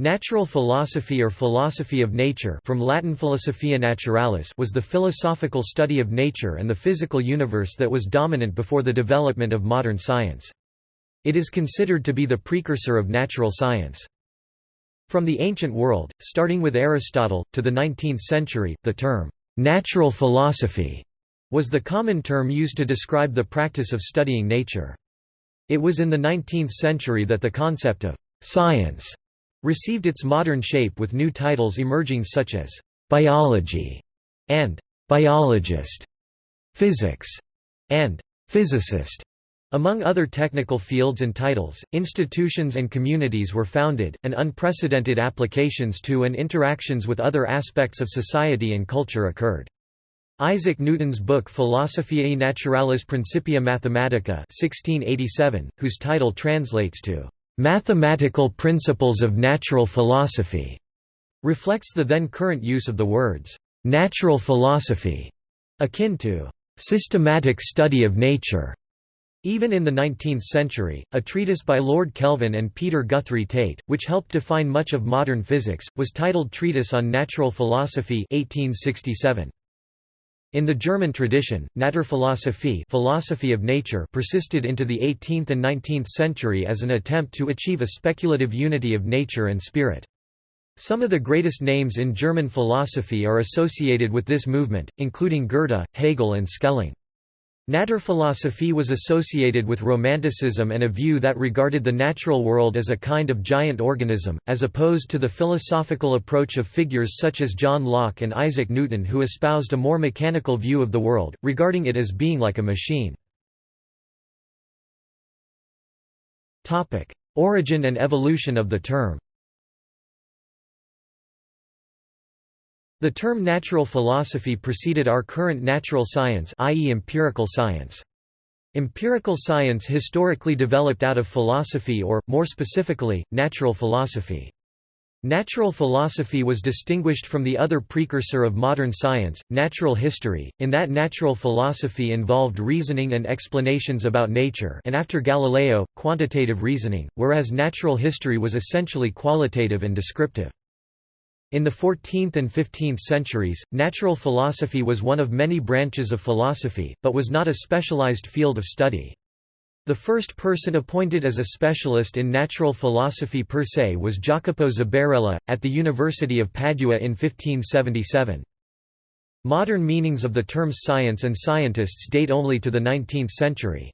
Natural philosophy or philosophy of nature from Latin philosophia naturalis was the philosophical study of nature and the physical universe that was dominant before the development of modern science. It is considered to be the precursor of natural science. From the ancient world, starting with Aristotle, to the 19th century, the term, "'natural philosophy' was the common term used to describe the practice of studying nature. It was in the 19th century that the concept of «science» received its modern shape with new titles emerging such as «biology» and «biologist», «physics» and «physicist». Among other technical fields and titles, institutions and communities were founded, and unprecedented applications to and interactions with other aspects of society and culture occurred. Isaac Newton's book Philosophiae Naturalis Principia Mathematica 1687, whose title translates to "...mathematical principles of natural philosophy", reflects the then current use of the words "...natural philosophy", akin to "...systematic study of nature". Even in the 19th century, a treatise by Lord Kelvin and Peter Guthrie Tait, which helped define much of modern physics, was titled Treatise on Natural Philosophy 1867. In the German tradition, Naturphilosophie philosophy of nature persisted into the 18th and 19th century as an attempt to achieve a speculative unity of nature and spirit. Some of the greatest names in German philosophy are associated with this movement, including Goethe, Hegel and Schelling. Naturphilosophie was associated with Romanticism and a view that regarded the natural world as a kind of giant organism, as opposed to the philosophical approach of figures such as John Locke and Isaac Newton who espoused a more mechanical view of the world, regarding it as being like a machine. Origin and evolution of the term The term natural philosophy preceded our current natural science i.e. empirical science. Empirical science historically developed out of philosophy or, more specifically, natural philosophy. Natural philosophy was distinguished from the other precursor of modern science, natural history, in that natural philosophy involved reasoning and explanations about nature and after Galileo, quantitative reasoning, whereas natural history was essentially qualitative and descriptive. In the 14th and 15th centuries, natural philosophy was one of many branches of philosophy, but was not a specialized field of study. The first person appointed as a specialist in natural philosophy per se was Jacopo Zabarella, at the University of Padua in 1577. Modern meanings of the terms science and scientists date only to the 19th century.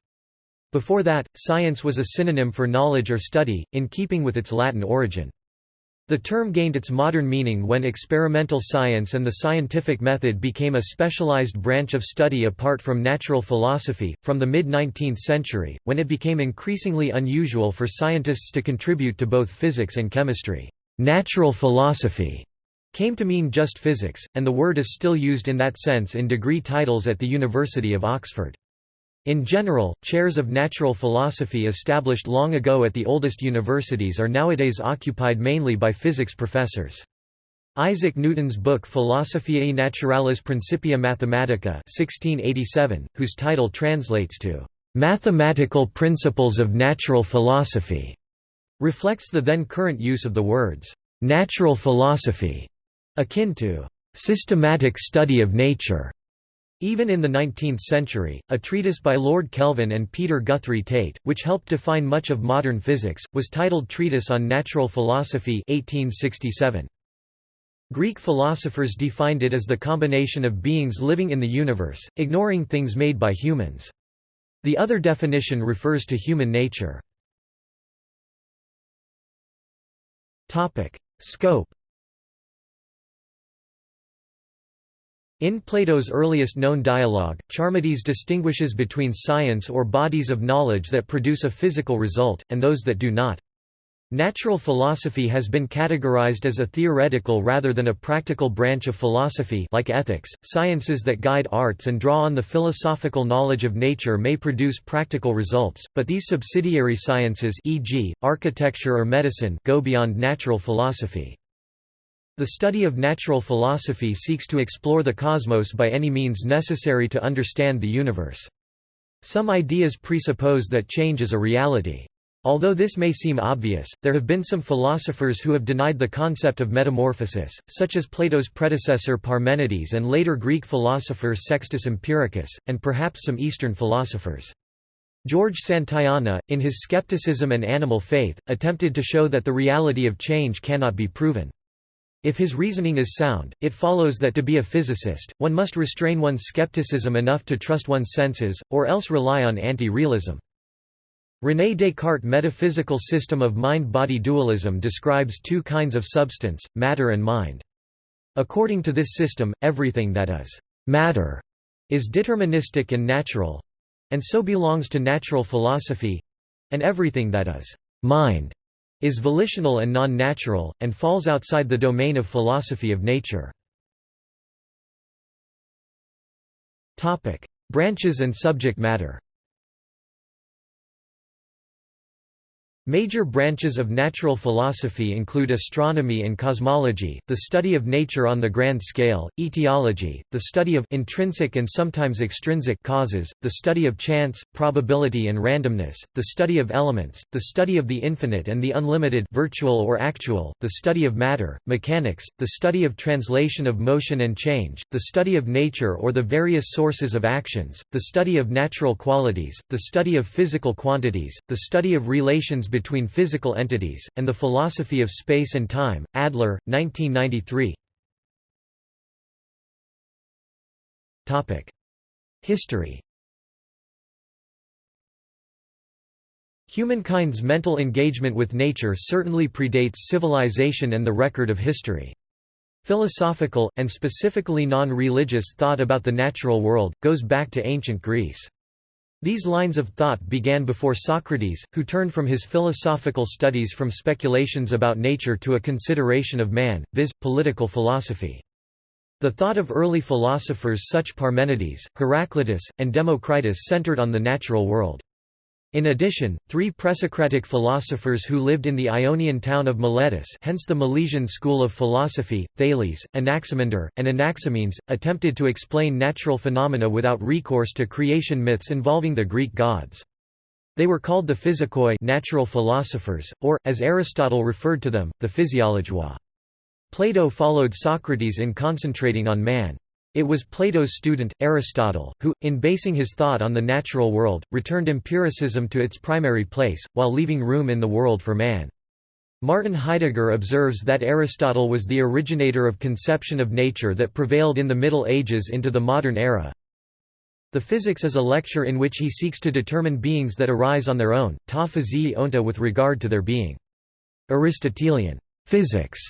Before that, science was a synonym for knowledge or study, in keeping with its Latin origin. The term gained its modern meaning when experimental science and the scientific method became a specialized branch of study apart from natural philosophy. From the mid 19th century, when it became increasingly unusual for scientists to contribute to both physics and chemistry, natural philosophy came to mean just physics, and the word is still used in that sense in degree titles at the University of Oxford. In general, chairs of natural philosophy established long ago at the oldest universities are nowadays occupied mainly by physics professors. Isaac Newton's book Philosophiae Naturalis Principia Mathematica 1687, whose title translates to "...mathematical principles of natural philosophy", reflects the then current use of the words "...natural philosophy", akin to "...systematic study of nature", even in the 19th century, a treatise by Lord Kelvin and Peter Guthrie Tait, which helped define much of modern physics, was titled Treatise on Natural Philosophy 1867. Greek philosophers defined it as the combination of beings living in the universe, ignoring things made by humans. The other definition refers to human nature. Scope In Plato's earliest known dialogue, Charmides distinguishes between science or bodies of knowledge that produce a physical result, and those that do not. Natural philosophy has been categorized as a theoretical rather than a practical branch of philosophy like ethics. Sciences that guide arts and draw on the philosophical knowledge of nature may produce practical results, but these subsidiary sciences e.g., architecture or medicine go beyond natural philosophy. The study of natural philosophy seeks to explore the cosmos by any means necessary to understand the universe. Some ideas presuppose that change is a reality. Although this may seem obvious, there have been some philosophers who have denied the concept of metamorphosis, such as Plato's predecessor Parmenides and later Greek philosopher Sextus Empiricus, and perhaps some Eastern philosophers. George Santayana, in his Skepticism and Animal Faith, attempted to show that the reality of change cannot be proven. If his reasoning is sound, it follows that to be a physicist, one must restrain one's skepticism enough to trust one's senses, or else rely on anti-realism. René Descartes' metaphysical system of mind-body dualism describes two kinds of substance, matter and mind. According to this system, everything that is matter is deterministic and natural, and so belongs to natural philosophy, and everything that is mind is volitional and non-natural, and falls outside the domain of philosophy of nature. Branches and subject matter Major branches of natural philosophy include astronomy and cosmology, the study of nature on the grand scale, etiology, the study of intrinsic and sometimes extrinsic causes, the study of chance, probability and randomness, the study of elements, the study of the infinite and the unlimited virtual or actual, the study of matter, mechanics, the study of translation of motion and change, the study of nature or the various sources of actions, the study of natural qualities, the study of physical quantities, the study of relations between physical entities, and the Philosophy of Space and Time, Adler, 1993 History Humankind's mental engagement with nature certainly predates civilization and the record of history. Philosophical, and specifically non-religious thought about the natural world, goes back to ancient Greece. These lines of thought began before Socrates, who turned from his philosophical studies from speculations about nature to a consideration of man, viz., political philosophy. The thought of early philosophers such Parmenides, Heraclitus, and Democritus centered on the natural world. In addition, three presocratic philosophers who lived in the Ionian town of Miletus hence the Milesian school of philosophy, Thales, Anaximander, and Anaximenes, attempted to explain natural phenomena without recourse to creation myths involving the Greek gods. They were called the physikoi natural philosophers, or, as Aristotle referred to them, the physiologois. Plato followed Socrates in concentrating on man. It was Plato's student, Aristotle, who, in basing his thought on the natural world, returned empiricism to its primary place, while leaving room in the world for man. Martin Heidegger observes that Aristotle was the originator of conception of nature that prevailed in the Middle Ages into the modern era. The Physics is a lecture in which he seeks to determine beings that arise on their own, ta physii onta with regard to their being. Aristotelian physics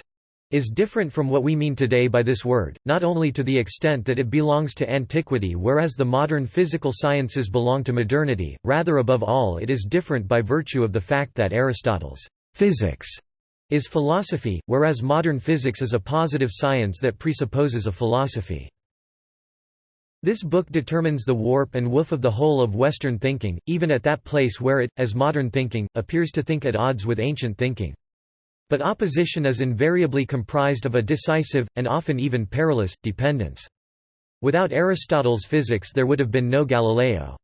is different from what we mean today by this word, not only to the extent that it belongs to antiquity whereas the modern physical sciences belong to modernity, rather above all it is different by virtue of the fact that Aristotle's physics is philosophy, whereas modern physics is a positive science that presupposes a philosophy. This book determines the warp and woof of the whole of Western thinking, even at that place where it, as modern thinking, appears to think at odds with ancient thinking. But opposition is invariably comprised of a decisive, and often even perilous, dependence. Without Aristotle's physics there would have been no Galileo.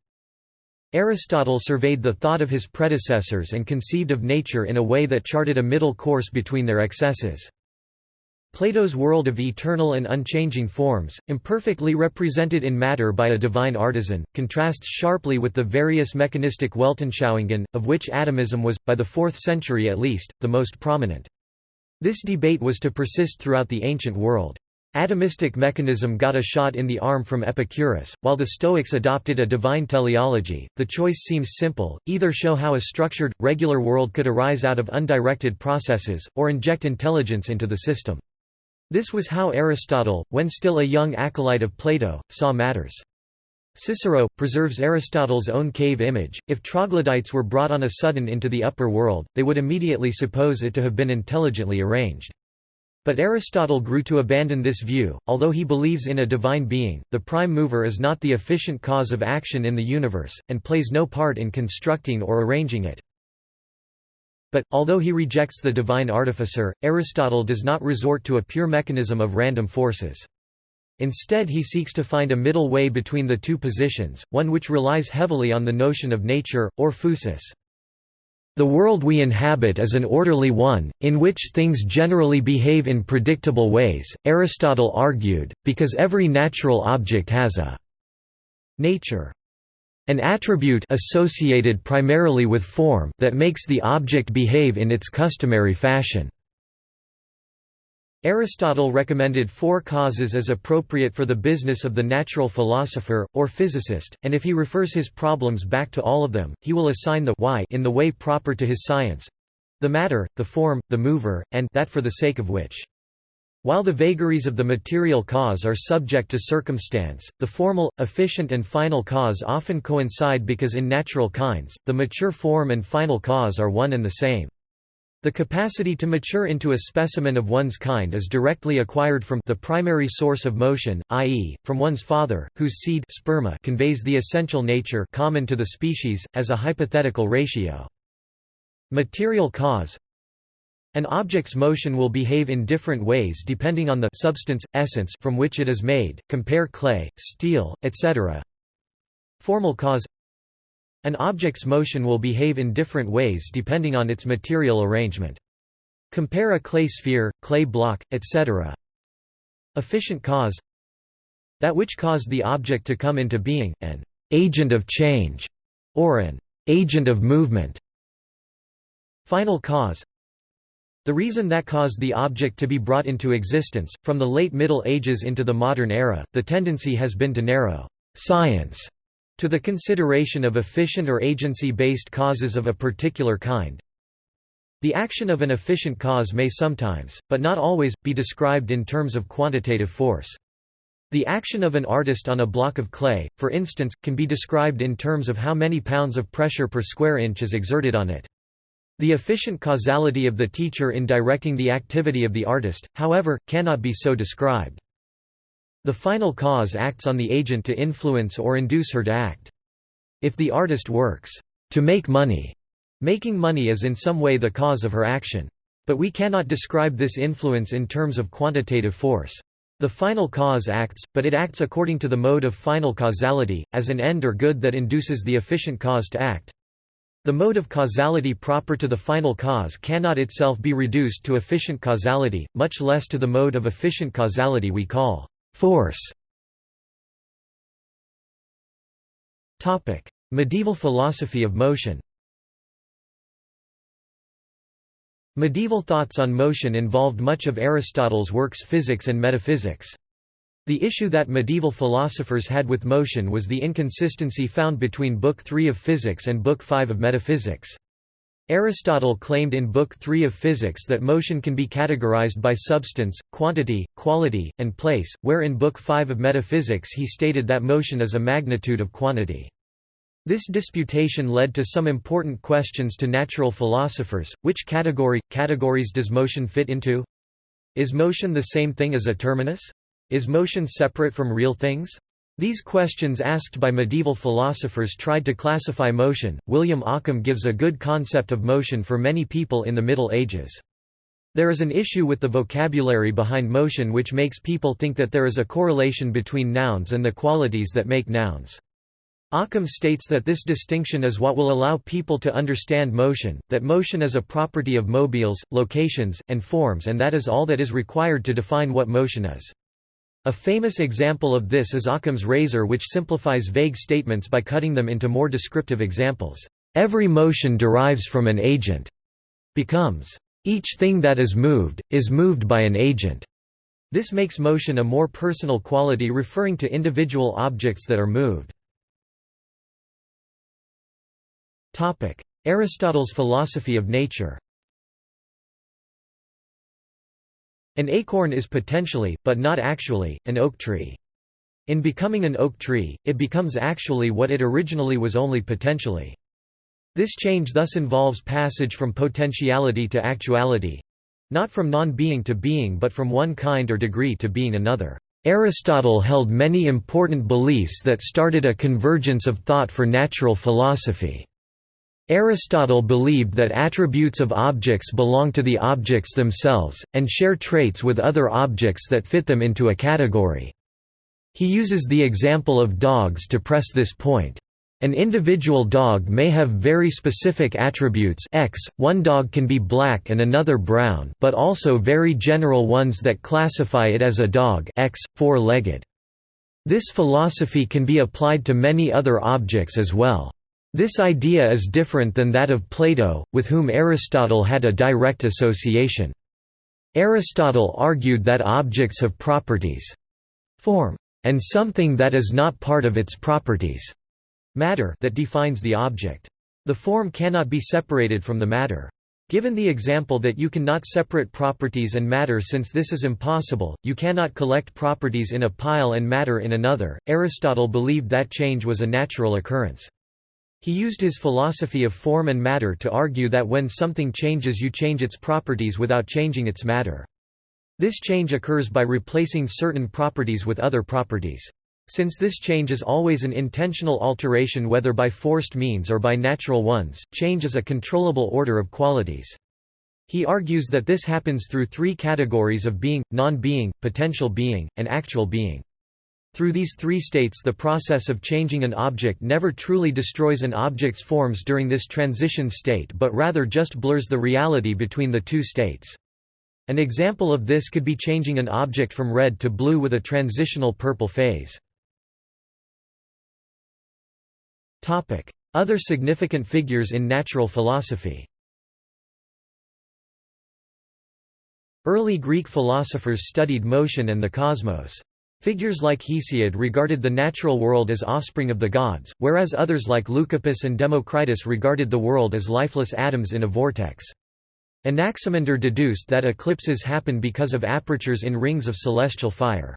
Aristotle surveyed the thought of his predecessors and conceived of nature in a way that charted a middle course between their excesses. Plato's world of eternal and unchanging forms, imperfectly represented in matter by a divine artisan, contrasts sharply with the various mechanistic Weltanschauungen, of which atomism was, by the 4th century at least, the most prominent. This debate was to persist throughout the ancient world. Atomistic mechanism got a shot in the arm from Epicurus, while the Stoics adopted a divine teleology. The choice seems simple either show how a structured, regular world could arise out of undirected processes, or inject intelligence into the system. This was how Aristotle, when still a young acolyte of Plato, saw matters. Cicero, preserves Aristotle's own cave image, if troglodytes were brought on a sudden into the upper world, they would immediately suppose it to have been intelligently arranged. But Aristotle grew to abandon this view, although he believes in a divine being, the prime mover is not the efficient cause of action in the universe, and plays no part in constructing or arranging it. But, although he rejects the divine artificer, Aristotle does not resort to a pure mechanism of random forces. Instead he seeks to find a middle way between the two positions, one which relies heavily on the notion of nature, or phusis. The world we inhabit is an orderly one, in which things generally behave in predictable ways, Aristotle argued, because every natural object has a nature. An attribute associated primarily with form that makes the object behave in its customary fashion. Aristotle recommended four causes as appropriate for the business of the natural philosopher, or physicist, and if he refers his problems back to all of them, he will assign the why in the way proper to his science—the matter, the form, the mover, and that for the sake of which. While the vagaries of the material cause are subject to circumstance, the formal, efficient and final cause often coincide because in natural kinds, the mature form and final cause are one and the same. The capacity to mature into a specimen of one's kind is directly acquired from the primary source of motion, i.e., from one's father, whose seed sperma conveys the essential nature common to the species, as a hypothetical ratio. Material cause An object's motion will behave in different ways depending on the substance, essence from which it is made, compare clay, steel, etc. Formal cause an object's motion will behave in different ways depending on its material arrangement. Compare a clay sphere, clay block, etc. Efficient cause That which caused the object to come into being, an agent of change, or an agent of movement. Final cause the reason that caused the object to be brought into existence, from the late Middle Ages into the modern era, the tendency has been to narrow science to the consideration of efficient or agency-based causes of a particular kind. The action of an efficient cause may sometimes, but not always, be described in terms of quantitative force. The action of an artist on a block of clay, for instance, can be described in terms of how many pounds of pressure per square inch is exerted on it. The efficient causality of the teacher in directing the activity of the artist, however, cannot be so described. The final cause acts on the agent to influence or induce her to act. If the artist works to make money, making money is in some way the cause of her action. But we cannot describe this influence in terms of quantitative force. The final cause acts, but it acts according to the mode of final causality, as an end or good that induces the efficient cause to act. The mode of causality proper to the final cause cannot itself be reduced to efficient causality, much less to the mode of efficient causality we call Force Medieval philosophy of motion Medieval thoughts on motion involved much of Aristotle's works physics and metaphysics. The issue that medieval philosophers had with motion was the inconsistency found between Book 3 of Physics and Book 5 of Metaphysics. Aristotle claimed in Book 3 of Physics that motion can be categorized by substance, quantity, quality, and place, where in Book 5 of Metaphysics he stated that motion is a magnitude of quantity. This disputation led to some important questions to natural philosophers, which category, categories does motion fit into? Is motion the same thing as a terminus? Is motion separate from real things? These questions asked by medieval philosophers tried to classify motion. William Ockham gives a good concept of motion for many people in the Middle Ages. There is an issue with the vocabulary behind motion which makes people think that there is a correlation between nouns and the qualities that make nouns. Ockham states that this distinction is what will allow people to understand motion, that motion is a property of mobiles, locations, and forms and that is all that is required to define what motion is. A famous example of this is Occam's razor which simplifies vague statements by cutting them into more descriptive examples. Every motion derives from an agent. Becomes, each thing that is moved, is moved by an agent. This makes motion a more personal quality referring to individual objects that are moved. Aristotle's philosophy of nature An acorn is potentially, but not actually, an oak tree. In becoming an oak tree, it becomes actually what it originally was only potentially. This change thus involves passage from potentiality to actuality—not from non-being to being but from one kind or degree to being another. Aristotle held many important beliefs that started a convergence of thought for natural philosophy. Aristotle believed that attributes of objects belong to the objects themselves, and share traits with other objects that fit them into a category. He uses the example of dogs to press this point. An individual dog may have very specific attributes x, one dog can be black and another brown but also very general ones that classify it as a dog x, four-legged. This philosophy can be applied to many other objects as well. This idea is different than that of Plato, with whom Aristotle had a direct association. Aristotle argued that objects have properties form, and something that is not part of its properties matter that defines the object. The form cannot be separated from the matter. Given the example that you cannot separate properties and matter since this is impossible, you cannot collect properties in a pile and matter in another, Aristotle believed that change was a natural occurrence. He used his philosophy of form and matter to argue that when something changes you change its properties without changing its matter. This change occurs by replacing certain properties with other properties. Since this change is always an intentional alteration whether by forced means or by natural ones, change is a controllable order of qualities. He argues that this happens through three categories of being, non-being, potential being, and actual being. Through these three states the process of changing an object never truly destroys an object's forms during this transition state but rather just blurs the reality between the two states. An example of this could be changing an object from red to blue with a transitional purple phase. Other significant figures in natural philosophy Early Greek philosophers studied motion and the cosmos. Figures like Hesiod regarded the natural world as offspring of the gods, whereas others like Leucippus and Democritus regarded the world as lifeless atoms in a vortex. Anaximander deduced that eclipses happen because of apertures in rings of celestial fire.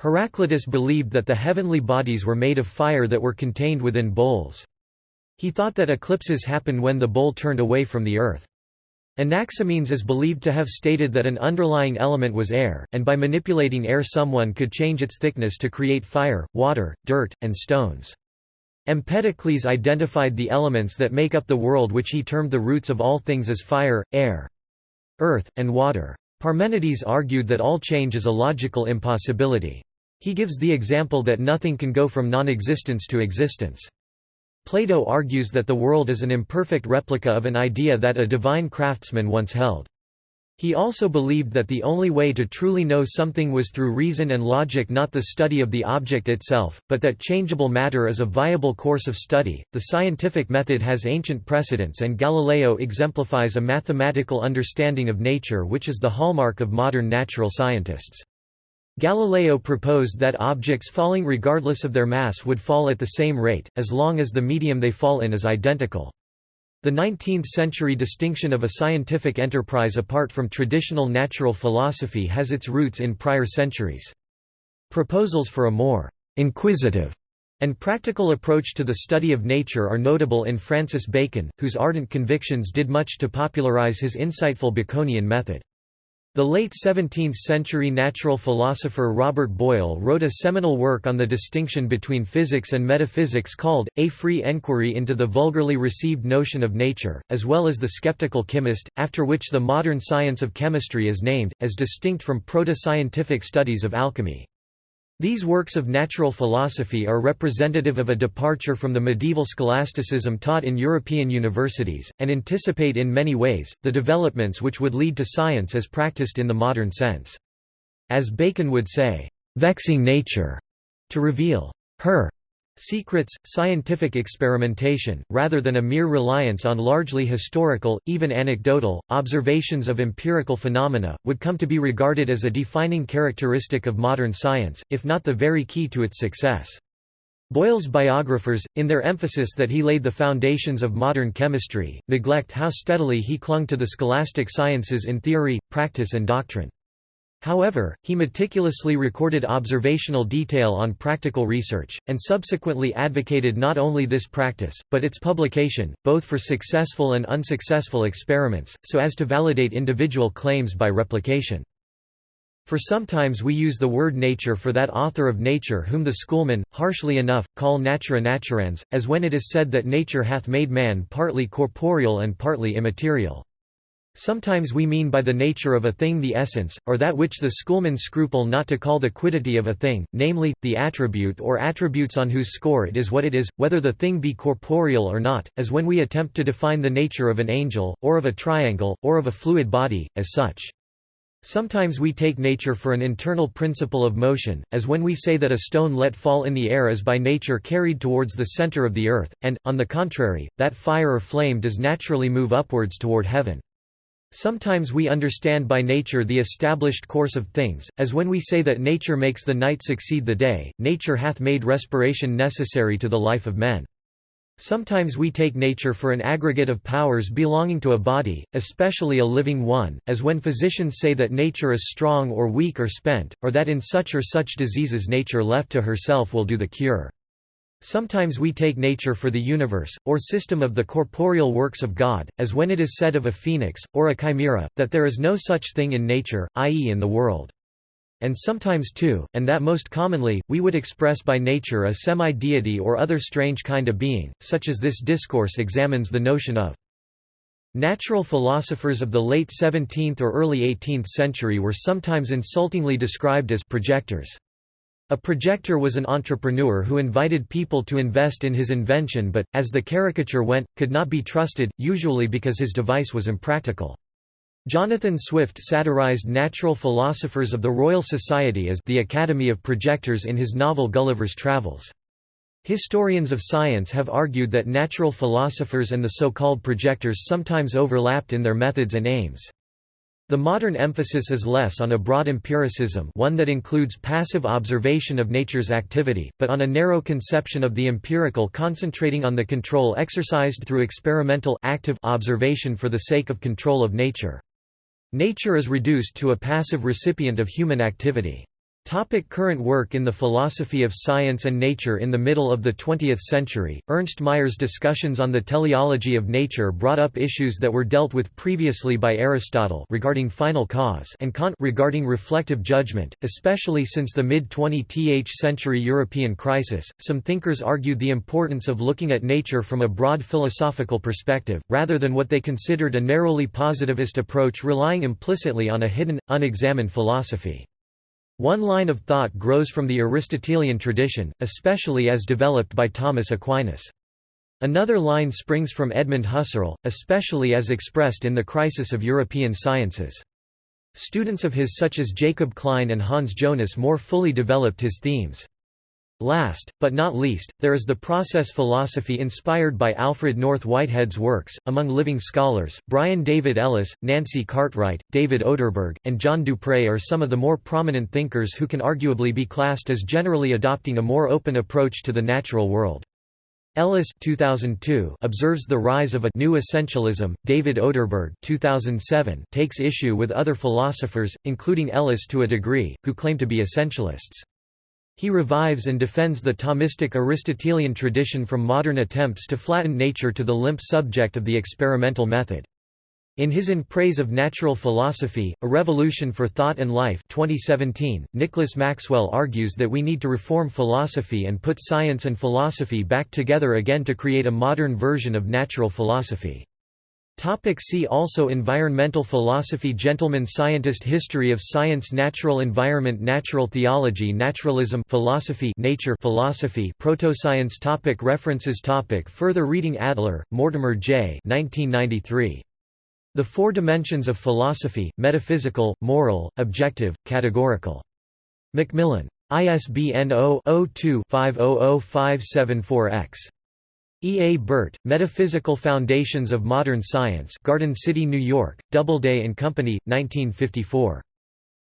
Heraclitus believed that the heavenly bodies were made of fire that were contained within bowls. He thought that eclipses happen when the bowl turned away from the earth. Anaximenes is believed to have stated that an underlying element was air, and by manipulating air someone could change its thickness to create fire, water, dirt, and stones. Empedocles identified the elements that make up the world which he termed the roots of all things as fire, air, earth, and water. Parmenides argued that all change is a logical impossibility. He gives the example that nothing can go from non-existence to existence. Plato argues that the world is an imperfect replica of an idea that a divine craftsman once held. He also believed that the only way to truly know something was through reason and logic, not the study of the object itself, but that changeable matter is a viable course of study. The scientific method has ancient precedents, and Galileo exemplifies a mathematical understanding of nature which is the hallmark of modern natural scientists. Galileo proposed that objects falling regardless of their mass would fall at the same rate, as long as the medium they fall in is identical. The 19th-century distinction of a scientific enterprise apart from traditional natural philosophy has its roots in prior centuries. Proposals for a more «inquisitive» and practical approach to the study of nature are notable in Francis Bacon, whose ardent convictions did much to popularize his insightful Baconian method. The late 17th-century natural philosopher Robert Boyle wrote a seminal work on the distinction between physics and metaphysics called, A Free Enquiry into the Vulgarly Received Notion of Nature, as well as The Skeptical Chemist, after which the modern science of chemistry is named, as distinct from proto-scientific studies of alchemy. These works of natural philosophy are representative of a departure from the medieval scholasticism taught in European universities, and anticipate in many ways, the developments which would lead to science as practiced in the modern sense. As Bacon would say, "...vexing nature," to reveal her Secrets, scientific experimentation, rather than a mere reliance on largely historical, even anecdotal, observations of empirical phenomena, would come to be regarded as a defining characteristic of modern science, if not the very key to its success. Boyle's biographers, in their emphasis that he laid the foundations of modern chemistry, neglect how steadily he clung to the scholastic sciences in theory, practice and doctrine. However, he meticulously recorded observational detail on practical research, and subsequently advocated not only this practice, but its publication, both for successful and unsuccessful experiments, so as to validate individual claims by replication. For sometimes we use the word nature for that author of nature whom the schoolmen, harshly enough, call natura naturans, as when it is said that nature hath made man partly corporeal and partly immaterial. Sometimes we mean by the nature of a thing the essence, or that which the schoolmen scruple not to call the quiddity of a thing, namely, the attribute or attributes on whose score it is what it is, whether the thing be corporeal or not, as when we attempt to define the nature of an angel, or of a triangle, or of a fluid body, as such. Sometimes we take nature for an internal principle of motion, as when we say that a stone let fall in the air is by nature carried towards the center of the earth, and, on the contrary, that fire or flame does naturally move upwards toward heaven. Sometimes we understand by nature the established course of things, as when we say that nature makes the night succeed the day, nature hath made respiration necessary to the life of men. Sometimes we take nature for an aggregate of powers belonging to a body, especially a living one, as when physicians say that nature is strong or weak or spent, or that in such or such diseases nature left to herself will do the cure. Sometimes we take nature for the universe, or system of the corporeal works of God, as when it is said of a phoenix, or a chimera, that there is no such thing in nature, i.e. in the world. And sometimes too, and that most commonly, we would express by nature a semi-deity or other strange kind of being, such as this discourse examines the notion of. Natural philosophers of the late 17th or early 18th century were sometimes insultingly described as projectors. A projector was an entrepreneur who invited people to invest in his invention but, as the caricature went, could not be trusted, usually because his device was impractical. Jonathan Swift satirized natural philosophers of the Royal Society as the Academy of Projectors in his novel Gulliver's Travels. Historians of science have argued that natural philosophers and the so-called projectors sometimes overlapped in their methods and aims. The modern emphasis is less on a broad empiricism one that includes passive observation of nature's activity, but on a narrow conception of the empirical concentrating on the control exercised through experimental active observation for the sake of control of nature. Nature is reduced to a passive recipient of human activity. Topic current work In the philosophy of science and nature In the middle of the 20th century, Ernst Mayr's discussions on the teleology of nature brought up issues that were dealt with previously by Aristotle regarding final cause and Kant regarding reflective judgment, especially since the mid-20th century European crisis. Some thinkers argued the importance of looking at nature from a broad philosophical perspective, rather than what they considered a narrowly positivist approach relying implicitly on a hidden, unexamined philosophy. One line of thought grows from the Aristotelian tradition, especially as developed by Thomas Aquinas. Another line springs from Edmund Husserl, especially as expressed in the crisis of European sciences. Students of his such as Jacob Klein and Hans Jonas more fully developed his themes. Last, but not least, there is the process philosophy inspired by Alfred North Whitehead's works. Among living scholars, Brian David Ellis, Nancy Cartwright, David Oderberg, and John Dupre are some of the more prominent thinkers who can arguably be classed as generally adopting a more open approach to the natural world. Ellis 2002 observes the rise of a new essentialism. David Oderberg 2007 takes issue with other philosophers, including Ellis to a degree, who claim to be essentialists. He revives and defends the Thomistic Aristotelian tradition from modern attempts to flatten nature to the limp subject of the experimental method. In his In Praise of Natural Philosophy, A Revolution for Thought and Life 2017, Nicholas Maxwell argues that we need to reform philosophy and put science and philosophy back together again to create a modern version of natural philosophy. Topic see also Environmental philosophy Gentleman scientist History of science Natural environment Natural theology Naturalism philosophy Nature philosophy Protoscience topic References topic Further reading Adler, Mortimer J. 1993. The Four Dimensions of Philosophy, Metaphysical, Moral, Objective, Categorical. Macmillan. ISBN 0-02-500574-X. E. A. Burtt, Metaphysical Foundations of Modern Science Garden City, New York, Doubleday and Company, 1954.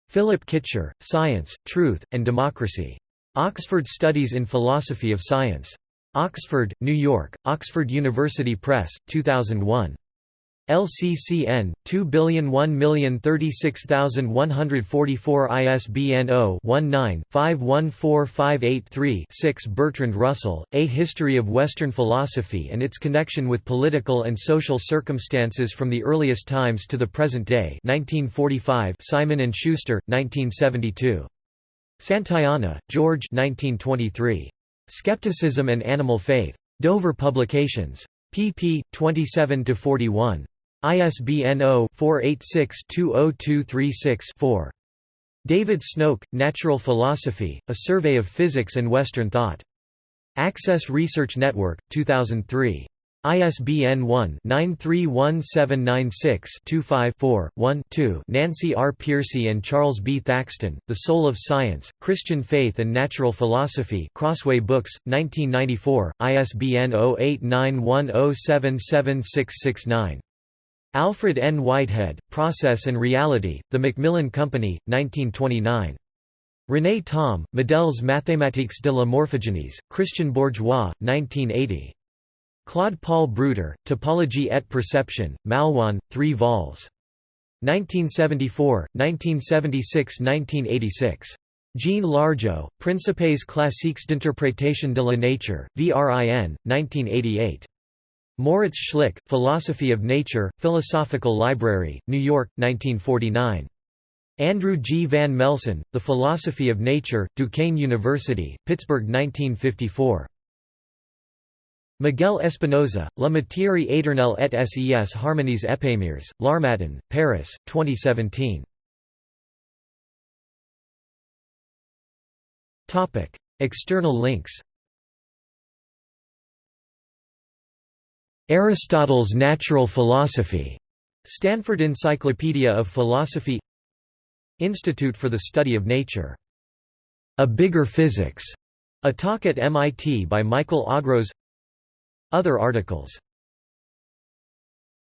Philip Kitcher, Science, Truth, and Democracy. Oxford Studies in Philosophy of Science. Oxford, New York, Oxford University Press, 2001. LCCN 2001036144 ISBN 0-19-514583-6 Bertrand Russell, A History of Western Philosophy and its Connection with Political and Social Circumstances from the Earliest Times to the Present Day 1945 Simon & Schuster, 1972. Santayana, George 1923. Skepticism and Animal Faith. Dover Publications. pp. 27–41. ISBN 0-486-20236-4. David Snoke, Natural Philosophy, A Survey of Physics and Western Thought. Access Research Network, 2003. ISBN 1-931796-25-4-1-2 Nancy R. Pearcey and Charles B. Thaxton, The Soul of Science, Christian Faith and Natural Philosophy Crossway Books, 1994, ISBN 0891077669. Alfred N. Whitehead, Process and Reality, The Macmillan Company, 1929. René Thom, Modèles mathématiques de la morphogénèse, Christian Bourgois, 1980. Claude Paul Bruter, Topologie et Perception, Malouin, 3 vols. 1974, 1976–1986. Jean Largeault, Principes classiques d'interprétation de la nature, VRIN, 1988. Moritz Schlick, Philosophy of Nature, Philosophical Library, New York, 1949. Andrew G. Van Melsen, The Philosophy of Nature, Duquesne University, Pittsburgh 1954. Miguel Espinoza, La matière éternelle et ses harmonies éphémères, L'Harmattan, Paris, 2017. External links Aristotle's Natural Philosophy, Stanford Encyclopedia of Philosophy Institute for the Study of Nature. A Bigger Physics, a talk at MIT by Michael Augros Other articles